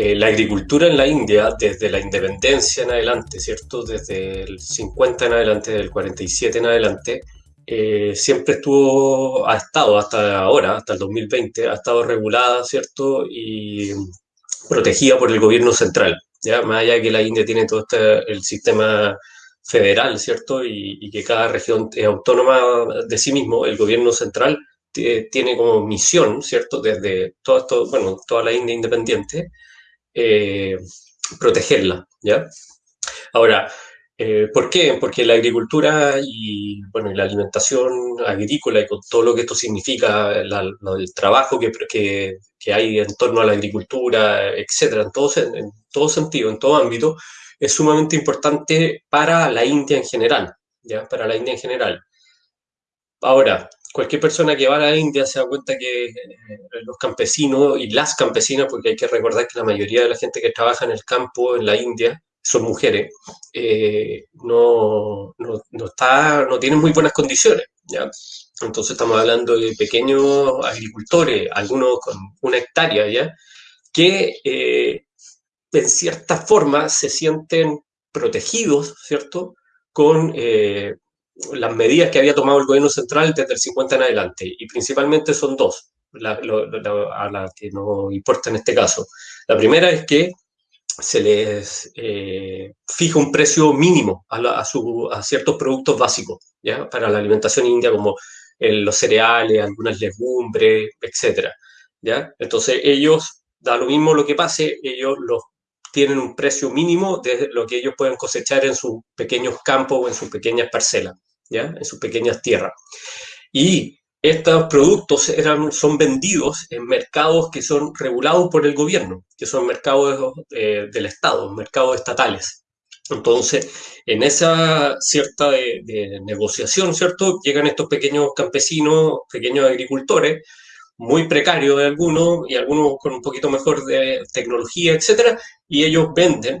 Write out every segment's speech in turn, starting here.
eh, la agricultura en la India, desde la independencia en adelante, ¿cierto? Desde el 50 en adelante, del 47 en adelante, eh, siempre estuvo, ha estado hasta ahora, hasta el 2020, ha estado regulada, ¿cierto? Y protegida por el gobierno central, ¿ya? Más allá de que la India tiene todo este, el sistema federal, ¿cierto? Y, que cada región es autónoma de sí mismo, el gobierno central tiene como misión, ¿cierto? Desde todo esto, bueno, toda la India independiente, eh, protegerla, ¿ya? Ahora, eh, ¿Por qué? Porque la agricultura y, bueno, la alimentación agrícola y con todo lo que esto significa, el trabajo que, que, hay en torno a la agricultura, etcétera, en todo, en todo sentido, en todo ámbito, es sumamente importante para la India en general, ¿ya? Para la India en general. Ahora, cualquier persona que va a la India se da cuenta que eh, los campesinos y las campesinas, porque hay que recordar que la mayoría de la gente que trabaja en el campo en la India son mujeres, eh, no, no, está, no tienen muy buenas condiciones. ¿ya? Entonces estamos hablando de pequeños agricultores, algunos con una hectárea, ¿ya? que eh, en cierta forma se sienten protegidos, ¿cierto?, con eh, las medidas que había tomado el gobierno central desde el 50 en adelante, y principalmente son dos, a las que no importa en este caso. La primera es que se les eh, fija un precio mínimo a, ciertos productos básicos ¿ya? para la alimentación india, como los cereales, algunas legumbres, etc. ¿ya? Entonces ellos, da lo mismo lo que pase, ellos los tienen un precio mínimo de lo que ellos pueden cosechar en sus pequeños campos o en sus pequeñas parcelas, ¿ya? en sus pequeñas tierras. Y estos productos eran, son vendidos en mercados que son regulados por el gobierno, que son mercados eh, del Estado, mercados estatales. Entonces, en esa cierta de, negociación, ¿cierto? Llegan estos pequeños campesinos, pequeños agricultores, muy precarios de algunos y algunos con un poquito mejor de tecnología, etcétera, y ellos venden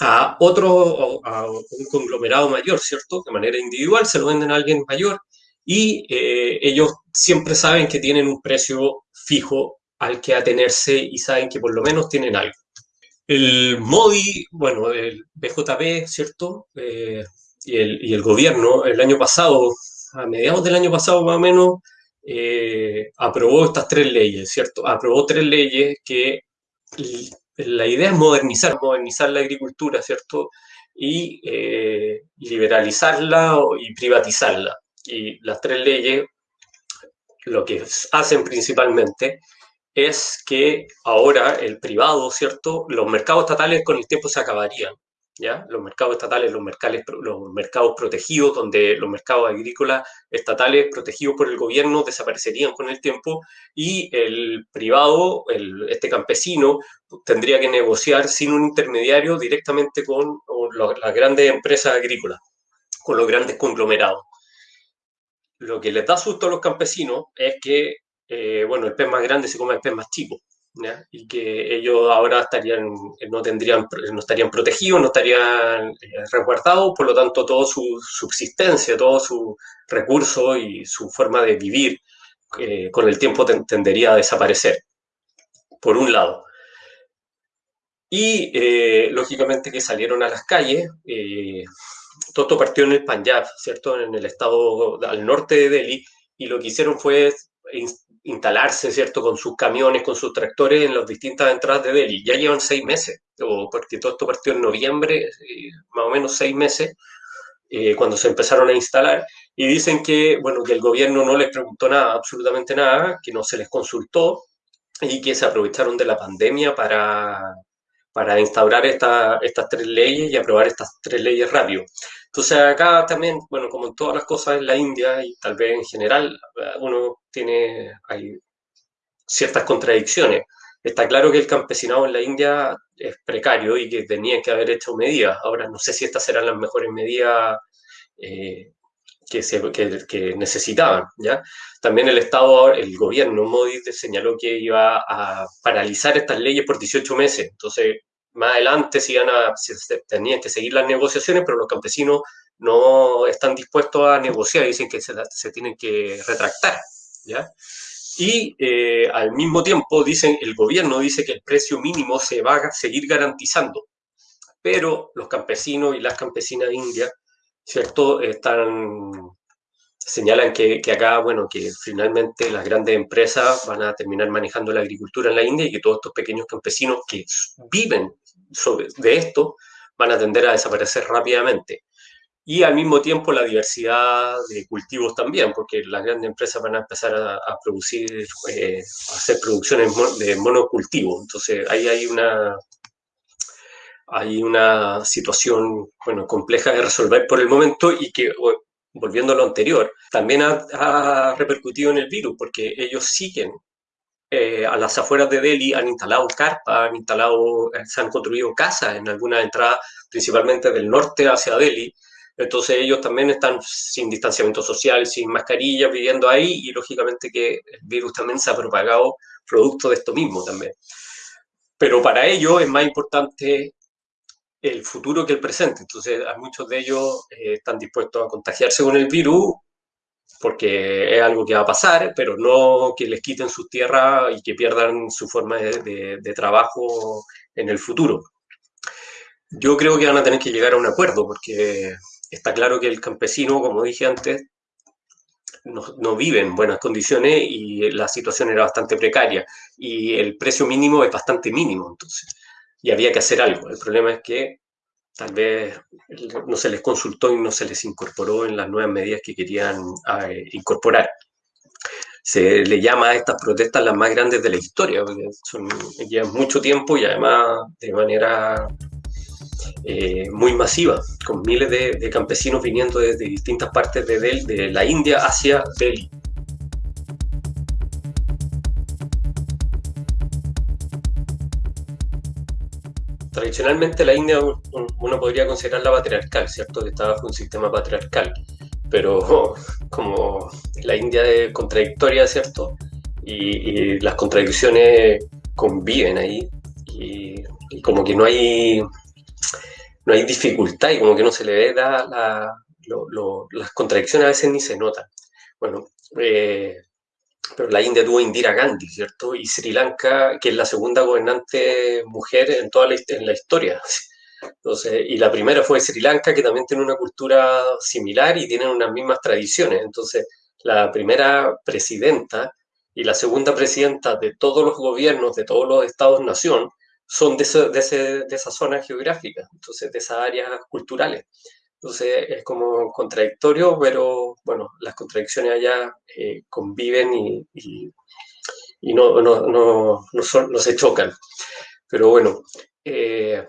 a otro, a un conglomerado mayor, ¿cierto? De manera individual, se lo venden a alguien mayor y eh, ellos siempre saben que tienen un precio fijo al que atenerse y saben que por lo menos tienen algo. El MODI, bueno, el BJP, ¿cierto? Eh, y, el, y, el, gobierno el año pasado, a mediados del año pasado más o menos, eh, aprobó estas tres leyes, ¿cierto? Aprobó tres leyes que la idea es modernizar, modernizar la agricultura, ¿cierto? Y liberalizarla y privatizarla. Y las tres leyes lo que hacen principalmente es que ahora el privado, ¿cierto? Los mercados estatales con el tiempo se acabarían, Los mercados estatales, los mercados, los mercados protegidos, donde los mercados agrícolas estatales protegidos por el gobierno desaparecerían con el tiempo y el privado, el, este campesino, tendría que negociar sin un intermediario directamente con las grandes empresas agrícolas, con los grandes conglomerados. Lo que les da susto a los campesinos es que, eh, bueno, el pez más grande se come el pez más chico, y que ellos ahora estarían, no, tendrían, no estarían protegidos, no estarían eh, resguardados, por lo tanto, toda su subsistencia, todo su recurso y su forma de vivir eh, con el tiempo tendería a desaparecer, por un lado. Y, lógicamente, que salieron a las calles todo esto partió en el Punjab, ¿cierto? En el estado al norte de Delhi, y lo que hicieron fue instalarse, ¿cierto? Con sus camiones, con sus tractores en las distintas entradas de Delhi. Ya llevan seis meses, o porque todo esto partió en noviembre, eh, más o menos seis meses, eh, cuando se empezaron a instalar, y dicen que, bueno, que el gobierno no les preguntó nada, absolutamente nada, que no se les consultó, y que se aprovecharon de la pandemia para, para instaurar estas tres leyes y aprobar estas tres leyes rápido. Entonces acá también, bueno, como en todas las cosas en la India y tal vez en general, uno tiene, ciertas contradicciones. Está claro que el campesinado en la India es precario y que tenía que haber hecho medidas. Ahora no sé si estas serán las mejores medidas eh, que, se, que, necesitaban. ¿ya? También el Estado, el gobierno Modi señaló que iba a paralizar estas leyes por 18 meses. Entonces, más adelante se, iban a, tenían que seguir las negociaciones, pero los campesinos no están dispuestos a negociar, dicen que se, se tienen que retractar. ¿ya? Y eh, al mismo tiempo dicen, el gobierno dice que el precio mínimo se va a seguir garantizando, pero los campesinos y las campesinas indias, ¿cierto? Están, señalan que, acá, bueno, que finalmente las grandes empresas van a terminar manejando la agricultura en la India y que todos estos pequeños campesinos que viven sobre, de esto van a tender a desaparecer rápidamente y al mismo tiempo la diversidad de cultivos también, porque las grandes empresas van a empezar a, producir, eh, a hacer producciones de monocultivo. Entonces ahí hay una, hay una situación bueno, compleja de resolver por el momento y que, volviendo a lo anterior, también ha, repercutido en el virus, porque ellos siguen eh, a las afueras de Delhi, han instalado carpas, han instalado, se han construido casas en algunas entradas, principalmente del norte hacia Delhi, entonces ellos también están sin distanciamiento social, sin mascarilla, viviendo ahí y lógicamente que el virus también se ha propagado producto de esto mismo también. Pero para ellos es más importante el futuro que el presente. Entonces a muchos de ellos eh, están dispuestos a contagiarse con el virus porque es algo que va a pasar, pero no que les quiten sus tierras y que pierdan su forma de, de trabajo en el futuro. Yo creo que van a tener que llegar a un acuerdo porque está claro que el campesino, como dije antes, no, vive en buenas condiciones y la situación era bastante precaria y el precio mínimo es bastante mínimo, entonces, y había que hacer algo. El problema es que tal vez no se les consultó y no se les incorporó en las nuevas medidas que querían eh, incorporar. Se le llama a estas protestas las más grandes de la historia, porque son, llevan mucho tiempo y además de manera eh, muy masiva, con miles de, campesinos viniendo desde distintas partes de, de la India hacia Delhi. Tradicionalmente la India uno podría considerarla patriarcal, ¿cierto? Que está bajo un sistema patriarcal, pero como la India es contradictoria, ¿cierto? Y, las contradicciones conviven ahí y como que no hay no hay dificultad y como que no se le ve la, las contradicciones a veces ni se notan. Bueno, eh, pero la India tuvo Indira Gandhi, ¿cierto? Y Sri Lanka, que es la segunda gobernante mujer en toda la, historia. Entonces, y la primera fue Sri Lanka, que también tiene una cultura similar y tienen unas mismas tradiciones. Entonces, la primera presidenta y la segunda presidenta de todos los gobiernos, de todos los estados-nación, son de, de, esa zona geográfica, entonces de esas áreas culturales. Entonces es como contradictorio, pero bueno, las contradicciones allá eh, conviven y, no, no, no, son, no, se chocan. Pero bueno, eh,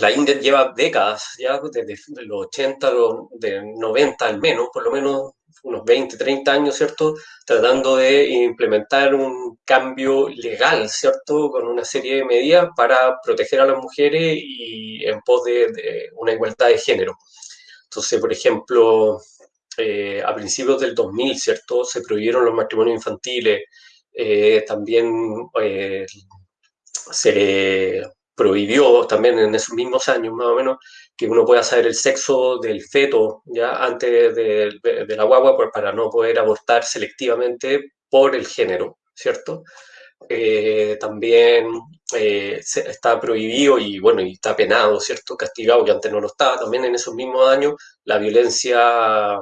la India lleva décadas, ya desde los 80, los, de 90 al menos, por lo menos unos 20, 30 años, ¿cierto? Tratando de implementar un cambio legal, ¿cierto? Con una serie de medidas para proteger a las mujeres y en pos de, una igualdad de género. Entonces, por ejemplo, eh, a principios del 2000, ¿cierto? Se prohibieron los matrimonios infantiles, eh, también eh, se prohibió también en esos mismos años, más o menos, que uno pueda saber el sexo del feto ya antes de, la guagua pues, para no poder abortar selectivamente por el género, ¿cierto? Eh, también eh, está prohibido y bueno, y está penado, ¿cierto? Castigado, que antes no lo estaba, también en esos mismos años, la violencia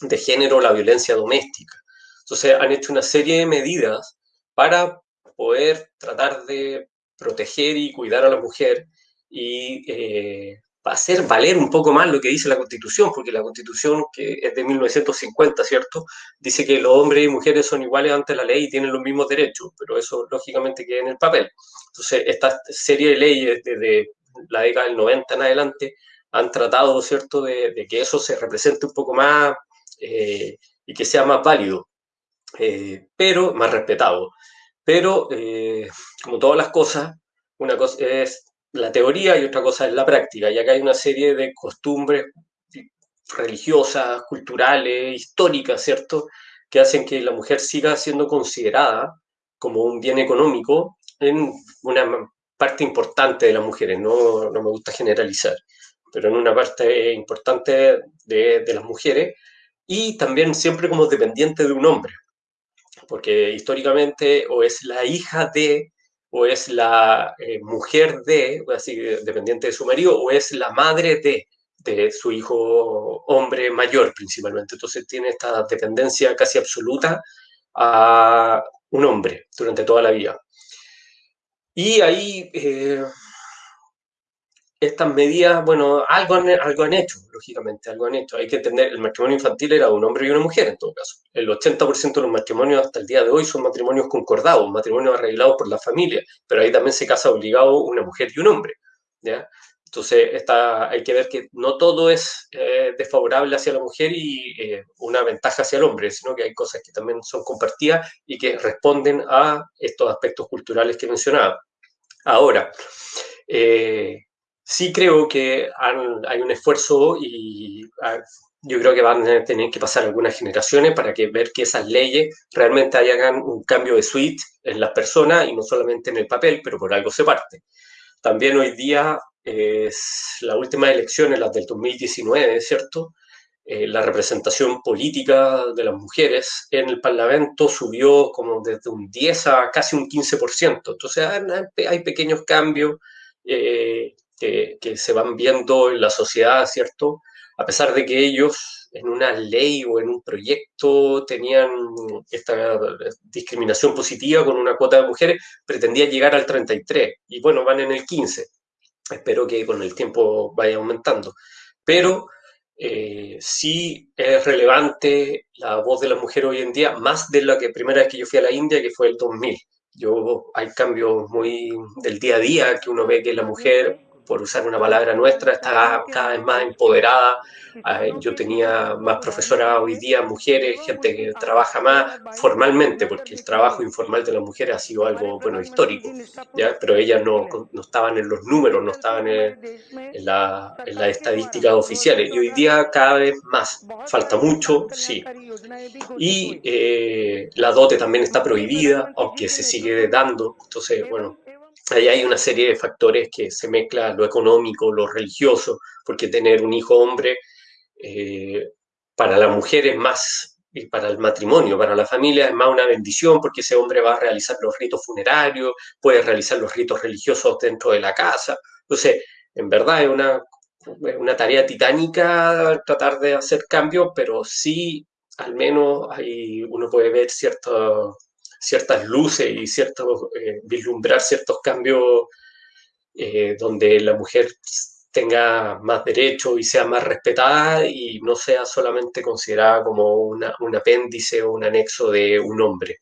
de género, la violencia doméstica. Entonces han hecho una serie de medidas para poder tratar de proteger y cuidar a la mujer y eh, hacer valer un poco más lo que dice la Constitución, porque la Constitución, que es de 1950, ¿cierto?, dice que los hombres y mujeres son iguales ante la ley y tienen los mismos derechos, pero eso lógicamente queda en el papel. Entonces, esta serie de leyes desde la década del 90 en adelante han tratado, ¿cierto?, de, que eso se represente un poco más eh, y que sea más válido, eh, pero más respetado. Pero, eh, como todas las cosas, una cosa es la teoría y otra cosa es la práctica. Y acá hay una serie de costumbres religiosas, culturales, históricas, ¿cierto?, que hacen que la mujer siga siendo considerada como un bien económico en una parte importante de las mujeres. No, no me gusta generalizar, pero en una parte importante de, de las mujeres y también siempre como dependiente de un hombre. porque históricamente o es la hija de, o es la eh, mujer de, así dependiente de su marido, o es la madre de, de su hijo hombre mayor principalmente. Entonces tiene esta dependencia casi absoluta a un hombre durante toda la vida. Y ahí eh, estas medidas, bueno, algo han, algo han hecho, lógicamente, algo han hecho. Hay que entender, el matrimonio infantil era un hombre y una mujer en todo caso. El 80% de los matrimonios hasta el día de hoy son matrimonios concordados, matrimonios arreglados por la familia, pero ahí también se casa obligado una mujer y un hombre. ¿ya? Entonces, está, hay que ver que no todo es eh, desfavorable hacia la mujer y eh, una ventaja hacia el hombre, sino que hay cosas que también son compartidas y que responden a estos aspectos culturales que mencionaba. Ahora, eh, sí creo que hay un esfuerzo y ah, yo creo que van a tener que pasar algunas generaciones para que ver que esas leyes realmente hagan un cambio de suite en las personas y no solamente en el papel, pero por algo se parte. También hoy día es la última elección, en las del 2019, ¿cierto? Eh, la representación política de las mujeres en el Parlamento subió como desde un 10 a casi un 15%. Entonces hay pequeños cambios. Eh, que, se van viendo en la sociedad, ¿cierto? A pesar de que ellos en una ley o en un proyecto tenían esta discriminación positiva con una cuota de mujeres, pretendían llegar al 33 y bueno, van en el 15. Espero que con el tiempo vaya aumentando. Pero eh, sí es relevante la voz de la mujer hoy en día, más de la que primera vez que yo fui a la India, que fue el 2000. Yo, hay cambios muy del día a día que uno ve que la mujer por usar una palabra nuestra, está cada vez más empoderada. Yo tenía más profesoras hoy día, mujeres, gente que trabaja más formalmente, porque el trabajo informal de las mujeres ha sido algo, bueno, histórico, ¿ya? pero ellas no, no estaban en los números, no estaban en, en, la, en las estadísticas oficiales. Y hoy día cada vez más. Falta mucho, sí. Y eh, la dote también está prohibida, aunque se sigue dando. Entonces, bueno, ahí hay una serie de factores que se mezclan lo económico, lo religioso, porque tener un hijo hombre eh, para la mujer es más, y para el matrimonio, para la familia es más una bendición, porque ese hombre va a realizar los ritos funerarios, puede realizar los ritos religiosos dentro de la casa. Entonces, en verdad es una, una tarea titánica tratar de hacer cambios, pero sí, al menos hay, uno puede ver ciertos ciertas luces y cierto, eh, vislumbrar ciertos cambios eh, donde la mujer tenga más derechos y sea más respetada y no sea solamente considerada como una, un apéndice o un anexo de un hombre.